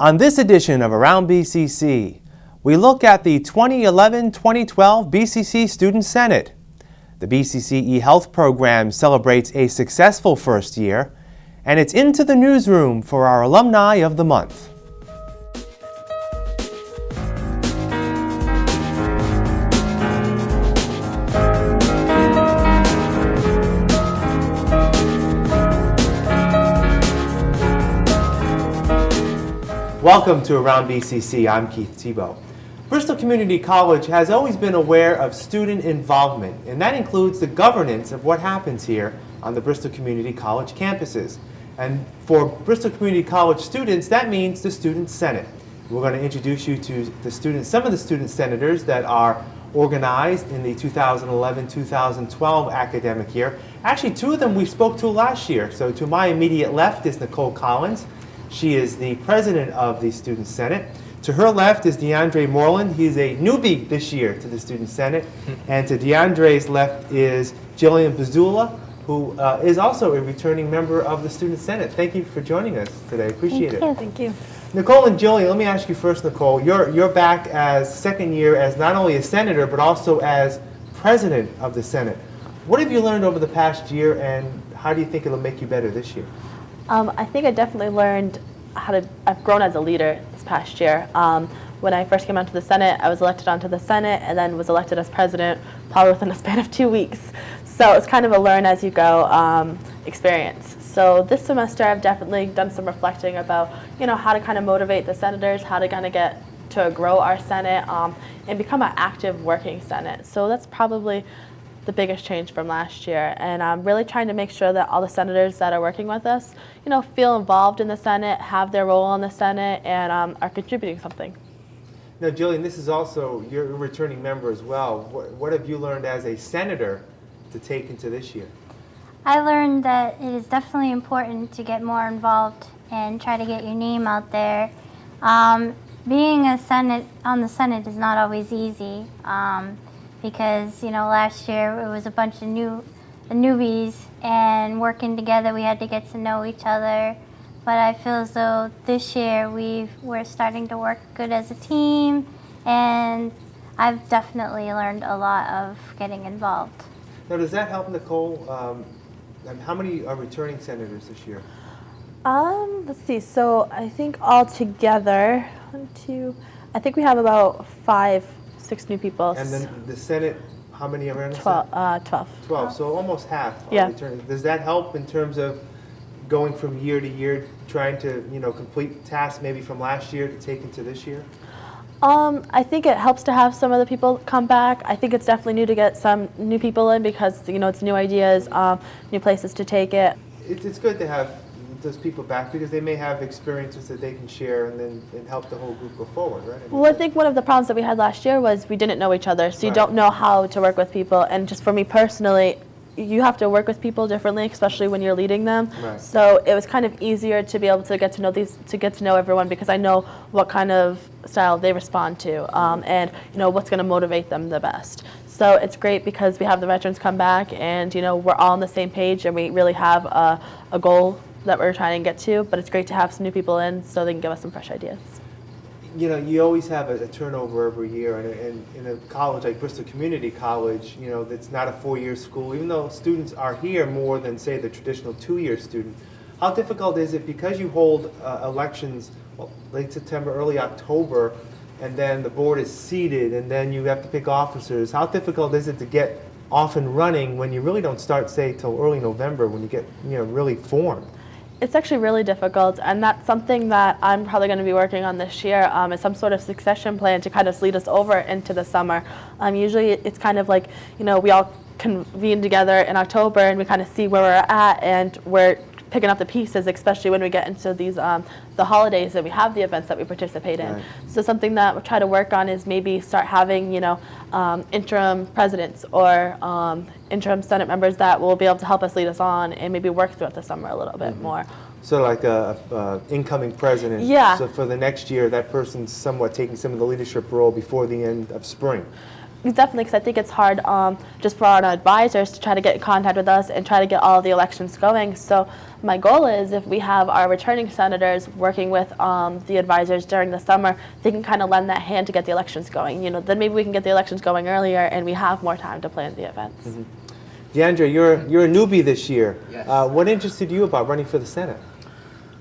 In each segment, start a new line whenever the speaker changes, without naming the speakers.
On this edition of Around BCC, we look at the 2011-2012 BCC Student Senate. The BCC eHealth program celebrates a successful first year, and it's into the newsroom for our Alumni of the Month. Welcome to Around BCC. I'm Keith Tebow. Bristol Community College has always been aware of student involvement, and that includes the governance of what happens here on the Bristol Community College campuses. And for Bristol Community College students, that means the Student Senate. We're going to introduce you to the students, some of the student senators that are organized in the 2011-2012 academic year. Actually, two of them we spoke to last year. So to my immediate left is Nicole Collins. She is the president of the Student Senate. To her left is DeAndre Moreland. He's a newbie this year to the Student Senate. and to DeAndre's left is Jillian Bazula, who uh, is also a returning member of the Student Senate. Thank you for joining us today. Appreciate
Thank
it.
you.
Thank you.
Nicole and Jillian, let me ask you first, Nicole. You're, you're back as second year as not only a senator, but also as president of the Senate. What have you learned over the past year, and how do you think it'll make you better this year?
Um, I think I definitely learned how to, I've grown as a leader this past year. Um, when I first came onto the Senate, I was elected onto the Senate and then was elected as president probably within a span of two weeks. So it's kind of a learn as you go um, experience. So this semester I've definitely done some reflecting about, you know, how to kind of motivate the senators, how to kind of get to grow our Senate um, and become an active working Senate. So that's probably the biggest change from last year. And I'm really trying to make sure that all the senators that are working with us, you know, feel involved in the Senate, have their role in the Senate, and um, are contributing something.
Now, Jillian, this is also, you're a returning member as well. What, what have you learned as a senator to take into this year?
I learned that it is definitely important to get more involved and try to get your name out there. Um, being a Senate on the Senate is not always easy um, because you know last year it was a bunch of new newbies and working together we had to get to know each other. But I feel as though this year we've we're starting to work good as a team, and I've definitely learned a lot of getting involved.
Now, does that help, Nicole? Um, and how many are returning senators this year?
Um, let's see. So I think all together, one, two, I think we have about five, six new people.
And then the Senate, how many are in the
twelve.
Senate?
Uh, twelve.
12, so almost half
Yeah.
Does that help in terms of going from year to year, trying to, you know, complete tasks maybe from last year to take into this year?
Um, I think it helps to have some of the people come back. I think it's definitely new to get some new people in because you know it's new ideas, um, new places to take it.
It's, it's good to have those people back because they may have experiences that they can share and then and help the whole group go forward, right? mean,
Well, I think one of the problems that we had last year was we didn't know each other, so you
Right.
don't know how to work with people. And just for me personally, you have to work with people differently, especially when you're leading them.
Right.
So it was kind of easier to be able to get to know these, to get to know everyone because I know what kind of style they respond to, um, and you know what's going to motivate them the best. So it's great because we have the veterans come back, and you know we're all on the same page, and we really have a, a goal that we're trying to get to. But it's great to have some new people in so they can give us some fresh ideas.
you know, you always have a, a turnover every year, and, in a college like Bristol Community College, you know, that's not a four-year school, even though students are here more than, say, the traditional two-year student. How difficult is it because you hold uh, elections well, late September, early October, and then the board is seated, and then you have to pick officers? How difficult is it to get off and running when you really don't start, say, till early November when you get, you know, really formed?
It's actually really difficult, and that's something that I'm probably going to be working on this year. Um, is some sort of succession plan to kind of lead us over into the summer. Um, usually, it's kind of like you know we all convene together in October and we kind of see where we're at, and we're picking up the pieces, especially when we get into these um, the holidays and we have the events that we participate in.
Right.
So something that we try to work on is maybe start having you know um, interim presidents or um, interim Senate members that will be able to help us lead us on and maybe work throughout the summer a little bit more.
So like a, a incoming president.
Yeah.
So for the next year, that person's somewhat taking some of the leadership role before the end of spring.
Definitely, because I think it's hard um, just for our advisors to try to get in contact with us and try to get all the elections going. So my goal is if we have our returning senators working with um, the advisors during the summer, they can kind of lend that hand to get the elections going. You know, then maybe we can get the elections going earlier and we have more time to plan the events.
DeAndre, you're, you're a newbie this year.
Yes.
Uh, what interested you about running for the Senate?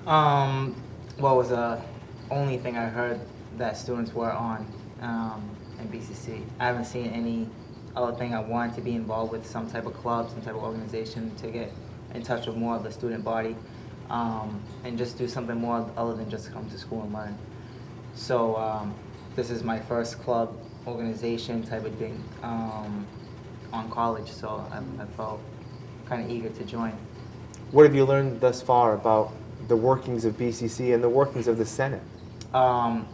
Um, what was the only thing I heard that students were on um, in BCC? I haven't seen any other thing. I want to be involved with some type of club, some type of organization to get in touch with more of the student body um, and just do something more other than just come to school and learn. So um, this is my first club organization type of thing um, on college, so I, I felt kind of eager to join.
What have you learned thus far about the workings of BCC and the workings of the Senate?
Um,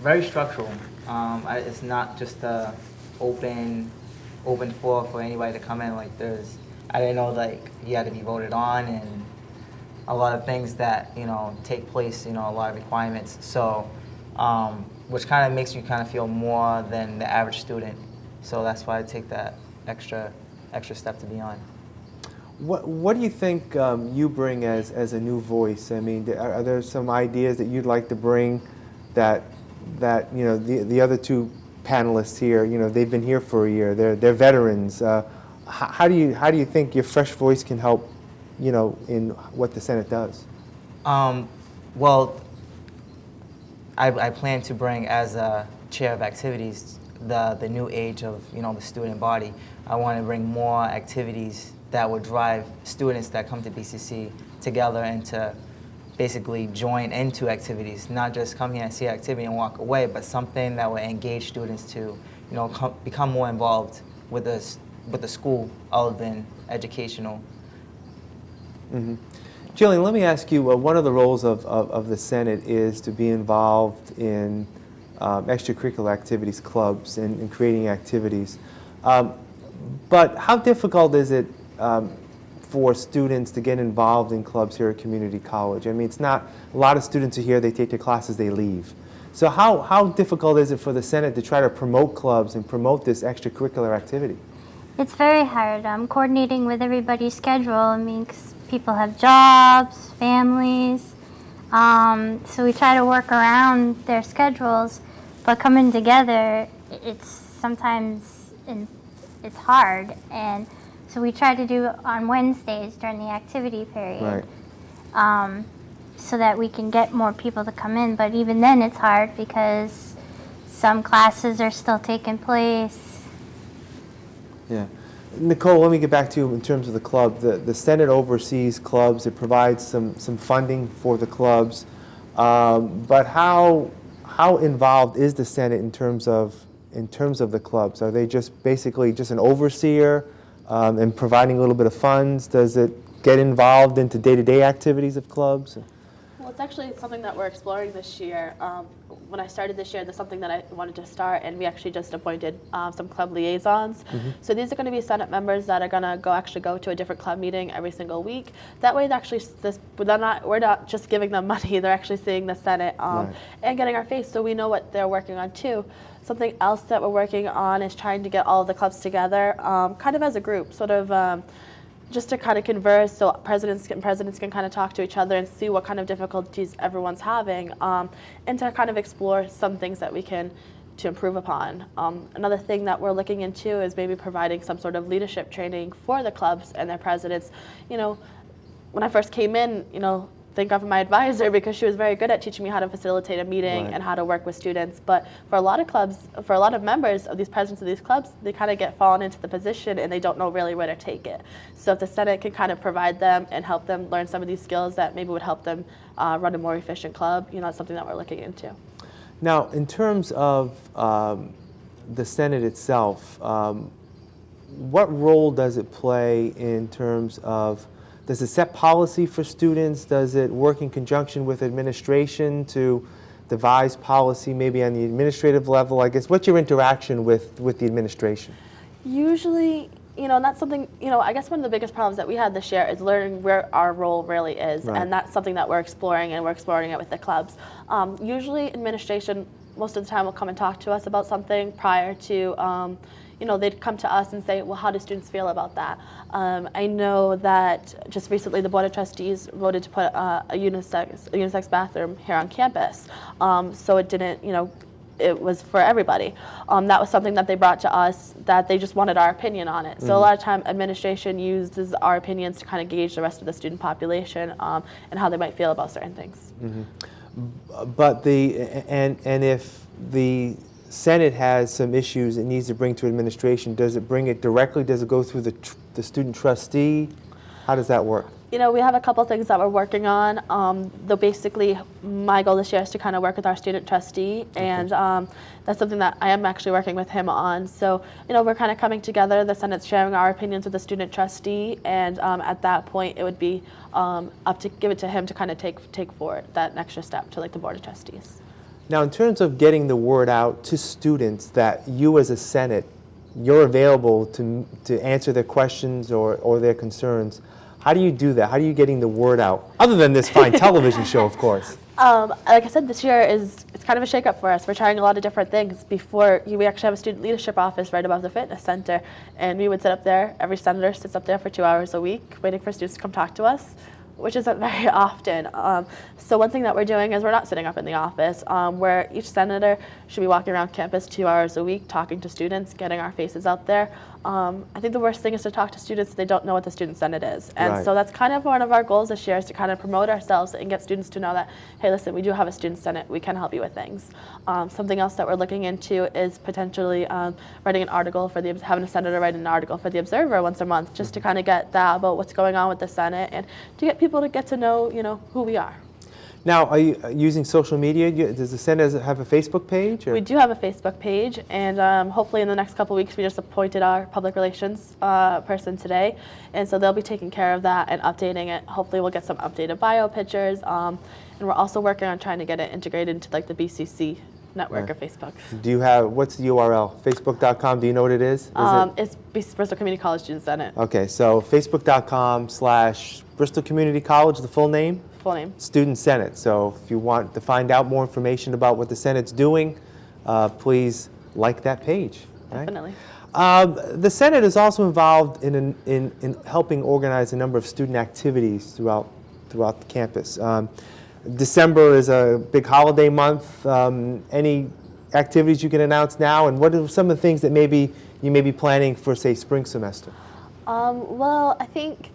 very structural. Um, I, it's not just a open, open floor for anybody to come in. Like there's, I didn't know like you had to be voted on and a lot of things that you know take place. You know, a lot of requirements. So, um, which kind of makes you kind of feel more than the average student. So that's why I take that extra, extra step to be on.
What, what do you think um, you bring as, as a new voice? I mean, are, are there some ideas that you'd like to bring that, that you know, the, the other two panelists here, you know, they've been here for a year, they're, they're veterans. Uh, how, do you, how do you think your fresh voice can help, you know, in what the Senate does?
Um, well, I, I plan to bring as a chair of activities the, the new age of you know the student body. I want to bring more activities that would drive students that come to BCC together and to basically join into activities, not just come here and see activity and walk away, but something that will engage students to you know com- become more involved with the, with the school other than educational. Mm -hmm.
Jillian, let me ask you, uh, one of the roles of, of, of the Senate is to be involved in um, extracurricular activities, clubs, and, and creating activities. Um, but how difficult is it um, for students to get involved in clubs here at community college? I mean, it's not, a lot of students are here, they take their classes, they leave. So how, how difficult is it for the Senate to try to promote clubs and promote this extracurricular activity?
It's very hard um, coordinating with everybody's schedule. I mean, people have jobs, families. Um, so we try to work around their schedules, but coming together, it's sometimes in, it's hard. And so we try to do on Wednesdays during the activity period
Right.
um, so that we can get more people to come in. But even then, it's hard because some classes are still taking place.
Yeah. Nicole, let me get back to you in terms of the club. The, the Senate oversees clubs. It provides some, some funding for the clubs. Um, but how, how involved is the Senate in terms of, in terms of the clubs? Are they just basically just an overseer um, and providing a little bit of funds? Does it get involved into day-to-day activities of clubs?
It's actually something that we're exploring this year. Um, when I started this year, there's something that I wanted to start, and we actually just appointed um, some club liaisons. So these are going to be Senate members that are going to go actually go to a different club meeting every single week. That way, they're actually this, they're not we're not just giving them money; they're actually seeing the Senate um,
Right.
and getting our face, so we know what they're working on too. Something else that we're working on is trying to get all of the clubs together, um, kind of as a group, sort of. Just to kind of converse so presidents can, presidents can kind of talk to each other and see what kind of difficulties everyone's having um, and to kind of explore some things that we can to improve upon. Um, another thing that we're looking into is maybe providing some sort of leadership training for the clubs and their presidents. You know, when I first came in, you know, thank God for my advisor because she was very good at teaching me how to facilitate a meeting
Right.
and how to work with students. But for a lot of clubs, for a lot of members of these presidents of these clubs, they kind of get fallen into the position and they don't know really where to take it. So if the Senate can kind of provide them and help them learn some of these skills that maybe would help them uh, run a more efficient club, you know, that's something that we're looking into.
Now, in terms of um, the Senate itself, um, what role does it play in terms of, does it set policy for students? Does it work in conjunction with administration to devise policy maybe on the administrative level? I guess, what's your interaction with, with the administration?
Usually, you know, and that's something, you know, I guess one of the biggest problems that we had this year is learning where our role really is.
Right.
And that's something that we're exploring, and we're exploring it with the clubs. Um, usually, administration most of the time will come and talk to us about something prior to, um, you know, they'd come to us and say, well, how do students feel about that? Um, I know that just recently the Board of Trustees voted to put uh, a, unisex, a unisex bathroom here on campus. Um, so it didn't, you know, it was for everybody. Um, that was something that they brought to us that they just wanted our opinion on it. So a lot of time administration uses our opinions to kind of gauge the rest of the student population um, and how they might feel about certain things.
But the, and, and if the Senate has some issues it needs to bring to administration, does it bring it directly? Does it go through the, tr- the student trustee? How does that work?
You know, we have a couple things that we're working on. Um, though basically, my goal this year is to kind of work with our student trustee, and um, that's something that I am actually working with him on. So, you know, we're kind of coming together. The Senate's sharing our opinions with the student trustee, and um, at that point, it would be um, up to give it to him to kind of take take forward that extra step to like the board of trustees.
Now, in terms of getting the word out to students that you as a Senate, you're available to, to answer their questions or, or their concerns, how do you do that? How are you getting the word out? Other than this fine television show, of course.
Um, like I said, this year is it's kind of a shakeup for us. We're trying a lot of different things. Before we actually have a student leadership office right above the fitness center, and we would sit up there. Every senator sits up there for two hours a week, waiting for students to come talk to us, which isn't very often. Um, so one thing that we're doing is we're not sitting up in the office. Um, where each senator should be walking around campus two hours a week, talking to students, getting our faces out there. Um, I think the worst thing is to talk to students they don't know what the student senate is, and
Right.
so that's kind of one of our goals this year is to kind of promote ourselves and get students to know that, hey, listen, we do have a student senate. We can help you with things. Um, something else that we're looking into is potentially um, writing an article for the having a senator write an article for the Observer once a month, just to kind of get that about what's going on with the Senate and to get people to get to know, you know, who we are.
Now, are you uh, using social media? Does the center have a Facebook page? Or?
We do have a Facebook page, and um, hopefully in the next couple weeks, we just appointed our public relations uh, person today, and so they'll be taking care of that and updating it. Hopefully, we'll get some updated bio pictures, um, and we're also working on trying to get it integrated into like the BCC network
Right.
of Facebook.
Do you have, what's the URL? Facebook.com, do you know what it is? Is it-
Um, it's Bristol Community College Student Senate,
Okay, so facebook.com slash Bristol Community College, the full name,
full name.
Student Senate. So if you want to find out more information about what the Senate's doing, uh, please like that page. right?
Definitely.
Um, the Senate is also involved in, an, in, in helping organize a number of student activities throughout, throughout the campus. Um, December is a big holiday month. Um, any activities you can announce now, and what are some of the things that maybe you may be planning for, say, spring semester?
Um, well, I think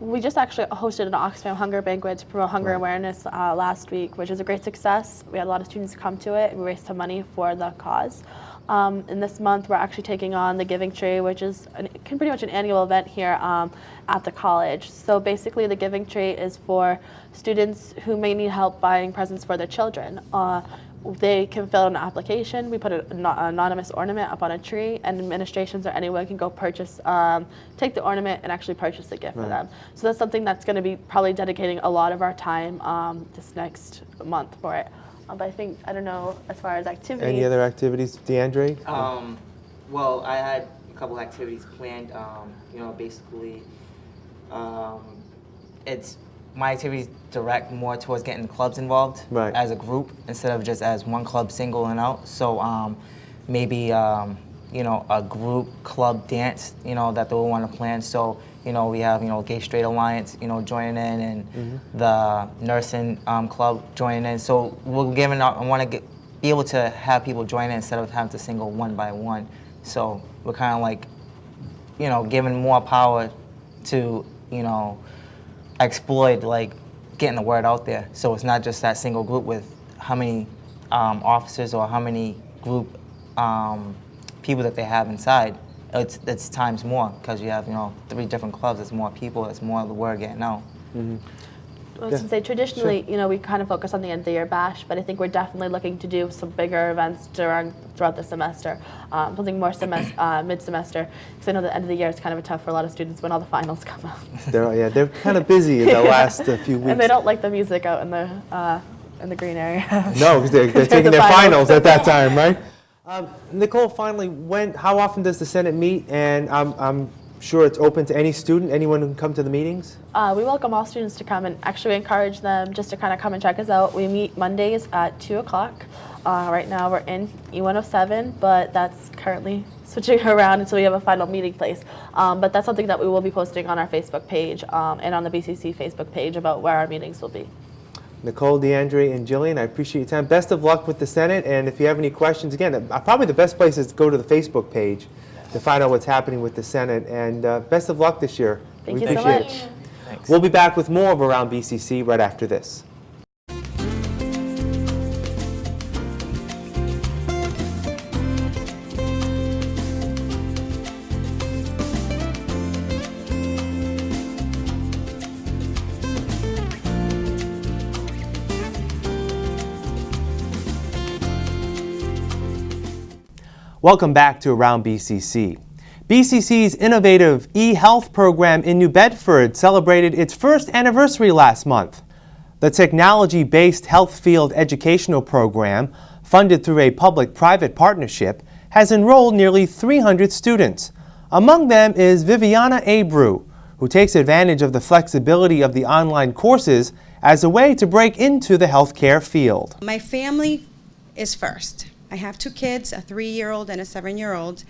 we just actually hosted an Oxfam Hunger Banquet to promote hunger
Right.
awareness uh, last week, which was a great success. We had a lot of students come to it. We raised some money for the cause. Um, and this month, we're actually taking on the Giving Tree, which is an, can pretty much an annual event here um, at the college. So basically, the Giving Tree is for students who may need help buying presents for their children. Uh, they can fill an application. We put an anonymous ornament up on a tree, and administrations or anyone can go purchase, um, take the ornament, and actually purchase the gift for them. So that's something that's going to be probably dedicating a lot of our time um, this next month for it. Uh, but I think I don't know as far as activities.
Any other activities, DeAndre?
Um, well, I had a couple activities planned. Um, you know, basically, um, it's my activities direct more towards getting the clubs involved
Right.
as a group instead of just as one club single and out. So um, maybe um, you know a group club dance. You know that they'll want to plan. So you know we have you know Gay Straight Alliance. You know joining in and the nursing um, club joining in. So we're giving. out- I want to get be able to have people join in instead of having to single one by one. So we're kind of like, you know, giving more power to, you know, exploit like getting the word out there. So it's not just that single group with how many um, officers or how many group um, people that they have inside. It's, it's times more because you have, you know, three different clubs. It's more people. It's more of the word getting out.
I was going to say traditionally, you know, we kind of focus on the end of the year bash, but I think we're definitely looking to do some bigger events during throughout the semester, um, something more semester, uh, mid-semester, because I know the end of the year is kind of tough for a lot of students when all the finals come out.
They're, yeah, they're kind of busy in the last uh, few weeks.
and they don't like the music out in the uh, in the green area.
No, because they're, they're
They're
taking
the
their
finals.
finals at that time, right? Um, Nicole, finally, when, how often does the Senate meet? And I'm, I'm sure it's open to any student, anyone who can come to the meetings?
Uh, we welcome all students to come and actually encourage them just to kind of come and check us out. We meet Mondays at 2 o'clock. Uh, right now we're in E107, but that's currently switching around until we have a final meeting place. Um, but that's something that we will be posting on our Facebook page um, and on the BCC Facebook page about where our meetings will be.
Nicole, DeAndre, and Jillian, I appreciate your time. Best of luck with the Senate, and if you have any questions, again, uh, probably the best place is to go to the Facebook page to find out what's happening with the Senate, and uh, best of luck this year.
Thank
We
you so much.
it.
Thanks.
We'll be back with more of Around BCC right after this. Welcome back to Around BCC. BCC's innovative e-health program in New Bedford celebrated its first anniversary last month. The technology-based health field educational program, funded through a public-private partnership, has enrolled nearly 300 students. Among them is Viviana Abreu, who takes advantage of the flexibility of the online courses as a way to break into the healthcare field.
My family is first. I have two kids, a three year old and a seven year old.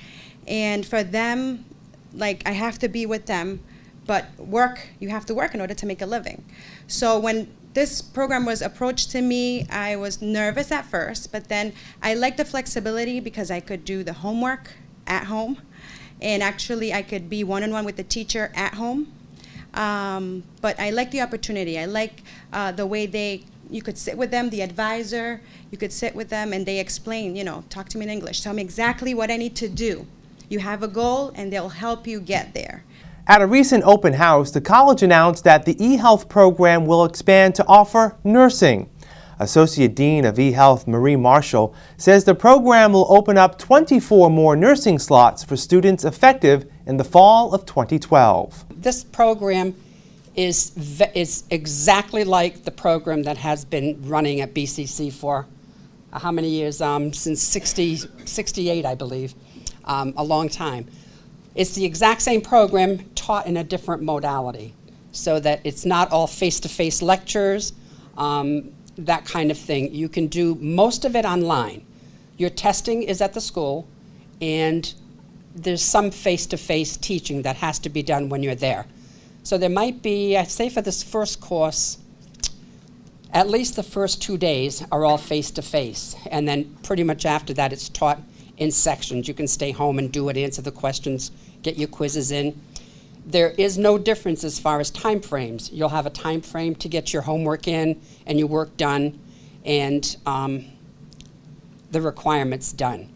And for them, like, I have to be with them, but work, you have to work in order to make a living. So when this program was approached to me, I was nervous at first, but then I liked the flexibility because I could do the homework at home. And actually, I could be one on one with the teacher at home. Um, but I like the opportunity. I like uh, the way they, you could sit with them, the advisor, you could sit with them and they explain, you know, talk to me in English, tell me exactly what I need to do. You have a goal and they'll help you get there.
At a recent open house, the college announced that the eHealth program will expand to offer nursing. Associate Dean of eHealth Marie Marshall says the program will open up 24 more nursing slots for students effective in the fall of 2012.
This program is, is exactly like the program that has been running at BCC for uh, how many years? Um, since 60, 68, I believe, um, a long time. It's the exact same program taught in a different modality, so that it's not all face-to-face lectures, um, that kind of thing. You can do most of it online. Your testing is at the school, and there's some face-to-face teaching that has to be done when you're there. So there might be, I'd say for this first course, at least the first two days are all face-to-face, and then pretty much after that, it's taught in sections. You can stay home and do it, answer the questions, get your quizzes in. There is no difference as far as time frames. You'll have a time frame to get your homework in and your work done, and um, the requirements done.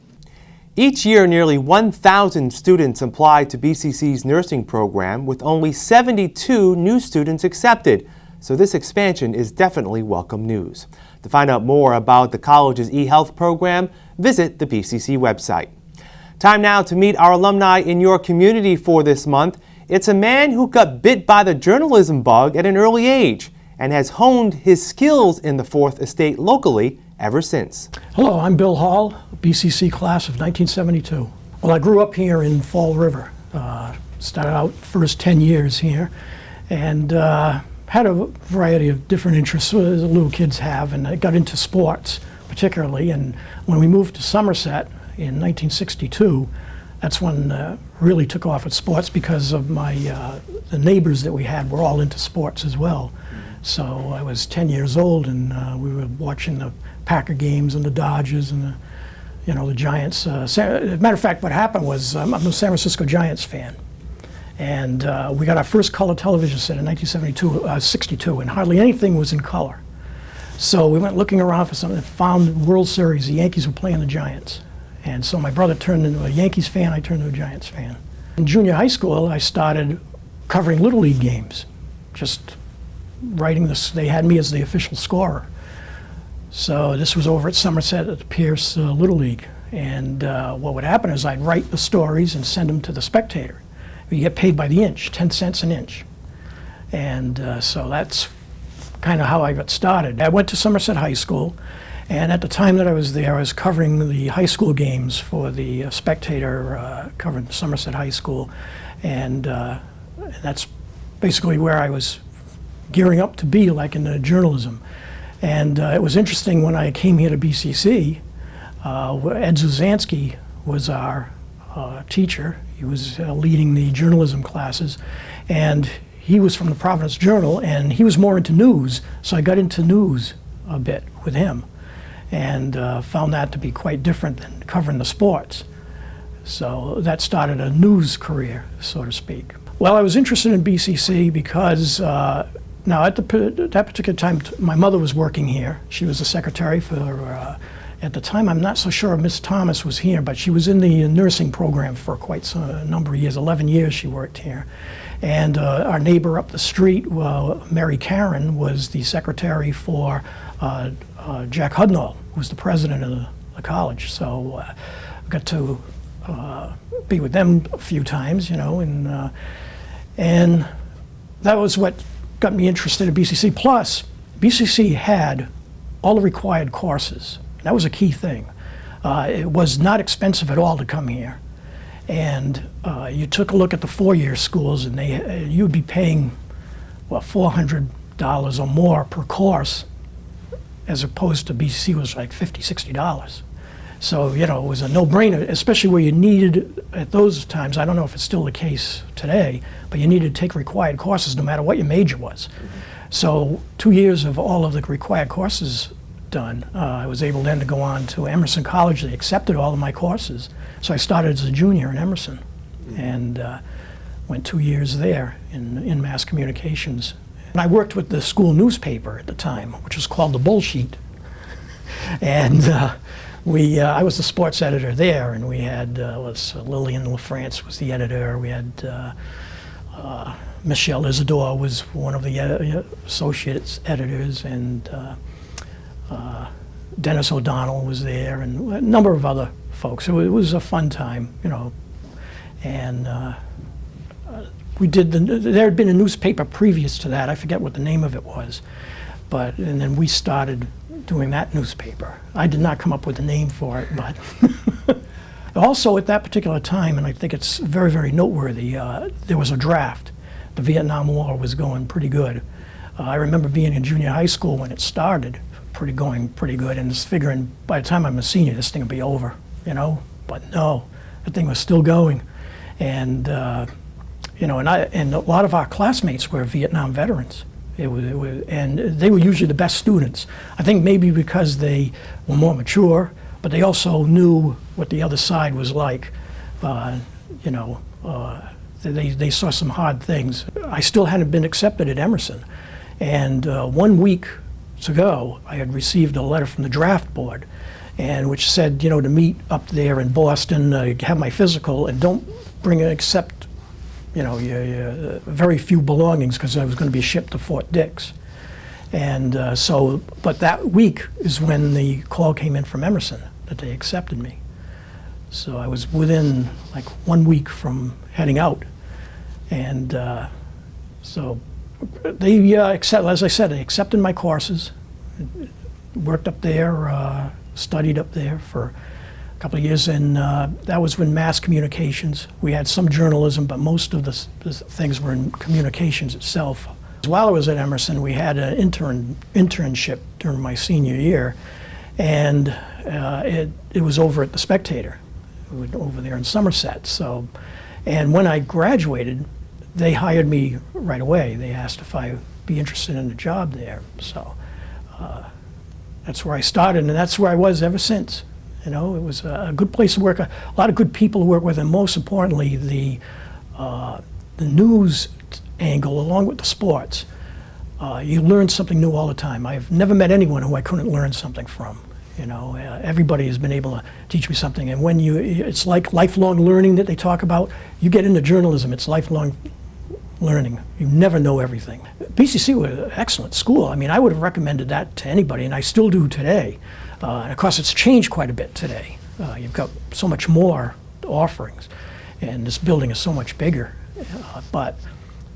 Each year, nearly 1,000 students apply to BCC's nursing program, with only 72 new students accepted. So this expansion is definitely welcome news. To find out more about the college's eHealth program, visit the BCC website. Time now to meet our alumni in your community for this month. It's a man who got bit by the journalism bug at an early age and has honed his skills in the Fourth Estate locally ever since.
Hello, I'm Bill Hall, BCC class of 1972. Well, I grew up here in Fall River. Uh, started out first 10 years here and uh, had a variety of different interests as little kids have and I got into sports particularly and when we moved to Somerset in 1962 that's when uh, really took off at sports because of my uh, the neighbors that we had were all into sports as well. So I was 10 years old and uh, we were watching the Packer games and the Dodgers and the, you know, the Giants. Uh, as a matter of fact, what happened was um, I'm a San Francisco Giants fan. And uh, we got our first color television set in 1972, uh, 62, and hardly anything was in color. So we went looking around for something and found the World Series. The Yankees were playing the Giants. And so my brother turned into a Yankees fan, I turned into a Giants fan. In junior high school, I started covering Little League games, just writing this. They had me as the official scorer. So this was over at Somerset at the Pierce uh, Little League. And uh, what would happen is I'd write the stories and send them to the Spectator. You get paid by the inch, 10 cents an inch. And uh, so that's kind of how I got started. I went to Somerset High School, and at the time that I was there, I was covering the high school games for the uh, Spectator, uh, covered Somerset High School, and uh, that's basically where I was gearing up to be, like in journalism. And uh, it was interesting when I came here to BCC, uh, Ed Zuzansky was our teacher. He was uh, leading the journalism classes, and he was from the Providence Journal, and he was more into news, so I got into news a bit with him, and uh, found that to be quite different than covering the sports. So that started a news career, so to speak. Well, I was interested in BCC because uh, now at the, that particular time, my mother was working here. She was the secretary for, uh, at the time, I'm not so sure Miss Thomas was here, but she was in the nursing program for quite a number of years, 11 years she worked here. And uh, our neighbor up the street, uh, Mary Karen, was the secretary for uh, uh, Jack Hudnall, who was the president of the, the college. So uh, I got to uh, be with them a few times, you know, and uh, and that was what got me interested in BCC. Plus, BCC had all the required courses. That was a key thing. Uh, it was not expensive at all to come here, and uh, you took a look at the four-year schools, and they uh, you'd be paying what four hundred dollars or more per course, as opposed to BC was like 50 60 dollars. So, you know, it was a no-brainer, especially where you needed, at those times, I don't know if it's still the case today, but you needed to take required courses no matter what your major was. So, two years of all of the required courses done, uh, I was able then to go on to Emerson College. They accepted all of my courses. So I started as a junior in Emerson and uh, went two years there in, in mass communications. And I worked with the school newspaper at the time, which was called The Bullsheet and uh, we uh, I was the sports editor there, and we had uh, was Lillian LaFrance was the editor. We had uh, uh, Michelle Isidore was one of the uh, associates editors, and uh, uh, Dennis O'Donnell was there, and a number of other folks. It it was a fun time, you know, and. Uh, we did the, there had been a newspaper previous to that. I forget what the name of it was, but and then we started doing that newspaper. I did not come up with a name for it, but also at that particular time, and I think it's very very noteworthy. Uh, there was a draft. The Vietnam War was going pretty good. Uh, I remember being in junior high school when it started, pretty going pretty good, and just figuring by the time I'm a senior, this thing will be over, you know. But no, the thing was still going, and. Uh, you know, and I and a lot of our classmates were Vietnam veterans. It was, it was, and they were usually the best students. I think maybe because they were more mature, but they also knew what the other side was like. Uh, you know, uh, they they saw some hard things. I still hadn't been accepted at Emerson, and uh, one week ago, I had received a letter from the draft board, and which said, you know, to meet up there in Boston, uh, have my physical, and don't bring except you know, you, you, very few belongings because I was going to be shipped to Fort Dix. And uh, so, but that week is when the call came in from Emerson that they accepted me. So I was within like one week from heading out. And uh, so they uh, accept, as I said, they accepted my courses, worked up there, uh, studied up there for a couple of years, and uh, that was when mass communications. We had some journalism, but most of the, the things were in communications itself. While I was at Emerson, we had an intern internship during my senior year, and uh, it, it was over at the Spectator, over there in Somerset. So, and when I graduated, they hired me right away. They asked if I'd be interested in a job there. So that's where I started, and that's where I was ever since. You know, it was a a good place to work, a lot of good people to work with, and most importantly, the uh, the news angle along with the sports. Uh, you learn something new all the time. I've never met anyone who I couldn't learn something from. You know, uh, everybody has been able to teach me something, and when you, it's like lifelong learning that they talk about. You get into journalism, it's lifelong learning. You never know everything. BCC was an excellent school. I mean, I would have recommended that to anybody, and I still do today. Uh, and of course, it's changed quite a bit today. Uh, you've got so much more offerings, and this building is so much bigger. Uh, but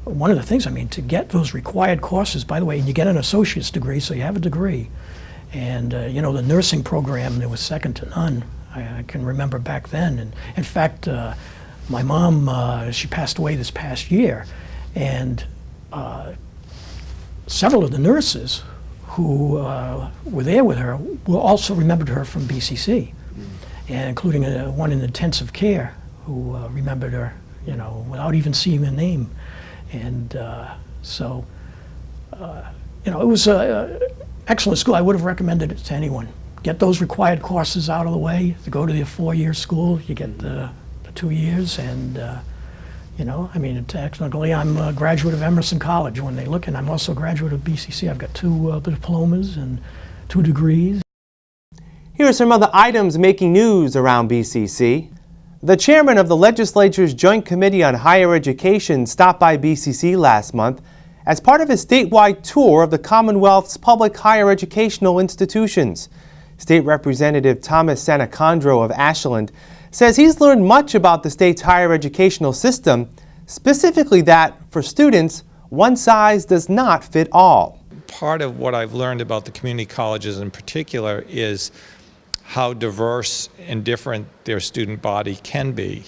one of the things, I mean, to get those required courses, by the way, and you get an associate's degree, so you have a degree. And, uh, you know, the nursing program, there was second to none. I, I can remember back then. And in fact, uh, my mom, uh, she passed away this past year. And uh, several of the nurses who uh, were there with her were also remembered her from BCC, and including uh, one in intensive care who uh, remembered her, you know, without even seeing the name. And uh, so, uh, you know, it was an excellent school. I would have recommended it to anyone. Get those required courses out of the way. To go to the four-year school, you get the, the two years, and you know, I mean, technically, I'm a graduate of Emerson College when they look, and I'm also a graduate of BCC. I've got two uh, diplomas and two degrees.
Here are some other items making news around BCC. The chairman of the legislature's Joint Committee on Higher Education stopped by BCC last month as part of his statewide tour of the Commonwealth's public higher educational institutions. State Representative Thomas Sannicandro of Ashland says he's learned much about the state's higher educational system, specifically that, for students, one size does not fit all.
Part of what I've learned about the community colleges in particular is how diverse and different their student body can be.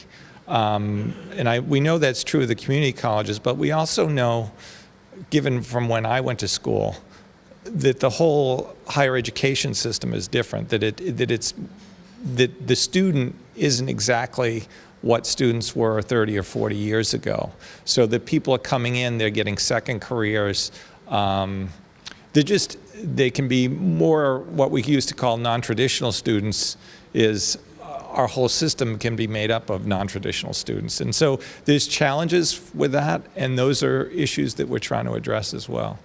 Um, and I, we know that's true of the community colleges, but we also know, given from when I went to school, that the whole higher education system is different, that, it, that, it's, that the student isn't exactly what students were 30 or 40 years ago. So the people are coming in, they're getting second careers. Um, they're just, they can be more what we used to call non-traditional students is our whole system can be made up of non-traditional students. And so there's challenges with that, and those are issues that we're trying to address as well.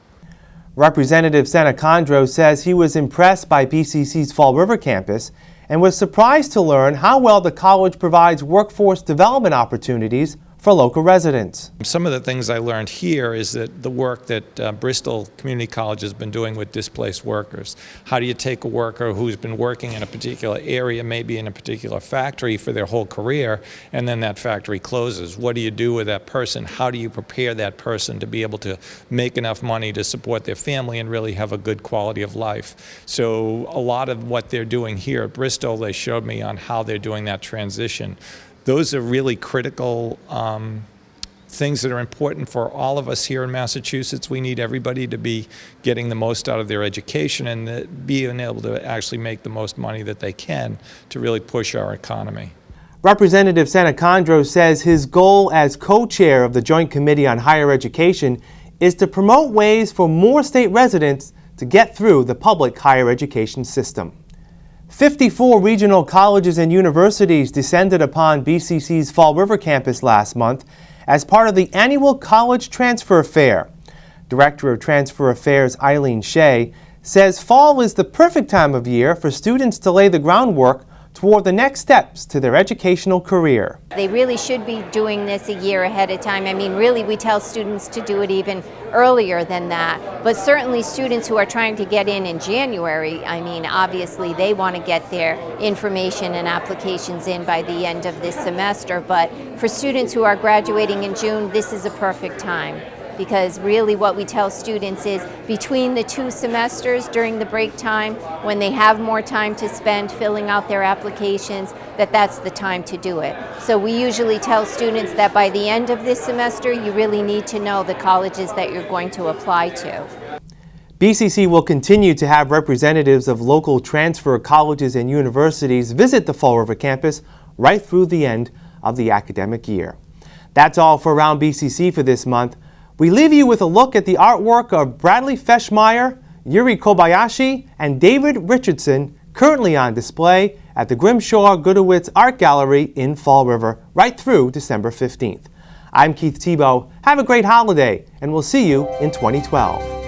Representative Sannicandro says he was impressed by BCC's Fall River campus and was surprised to learn how well the college provides workforce development opportunities for local residents.
Some of the things I learned here is that the work that uh, Bristol Community College has been doing with displaced workers. How do you take a worker who's been working in a particular area, maybe in a particular factory for their whole career, and then that factory closes? What do you do with that person? How do you prepare that person to be able to make enough money to support their family and really have a good quality of life? So a lot of what they're doing here at Bristol, they showed me on how they're doing that transition those are really critical um, things that are important for all of us here in Massachusetts. We need everybody to be getting the most out of their education and being able to actually make the most money that they can to really push our economy.
Representative Sannicandro says his goal as co-chair of the Joint Committee on Higher Education is to promote ways for more state residents to get through the public higher education system. 54 regional colleges and universities descended upon BCC's Fall River campus last month as part of the annual College Transfer Fair. Director of Transfer Affairs Eileen Shea says fall is the perfect time of year for students to lay the groundwork toward the next steps to their educational career.
They really should be doing this a year ahead of time. I mean, really, we tell students to do it even earlier than that. But certainly students who are trying to get in in January, I mean, obviously they want to get their information and applications in by the end of this semester. But for students who are graduating in June, this is a perfect time because really what we tell students is between the two semesters during the break time when they have more time to spend filling out their applications that that's the time to do it. So we usually tell students that by the end of this semester you really need to know the colleges that you're going to apply to.
BCC will continue to have representatives of local transfer colleges and universities visit the Fall River campus right through the end of the academic year. That's all for Around BCC for this month. We leave you with a look at the artwork of Bradley Feschmeyer, Yuri Kobayashi, and David Richardson currently on display at the Grimshaw Gudewicz Art Gallery in Fall River right through December 15th. I'm Keith Tebow. Have a great holiday, and we'll see you in 2012.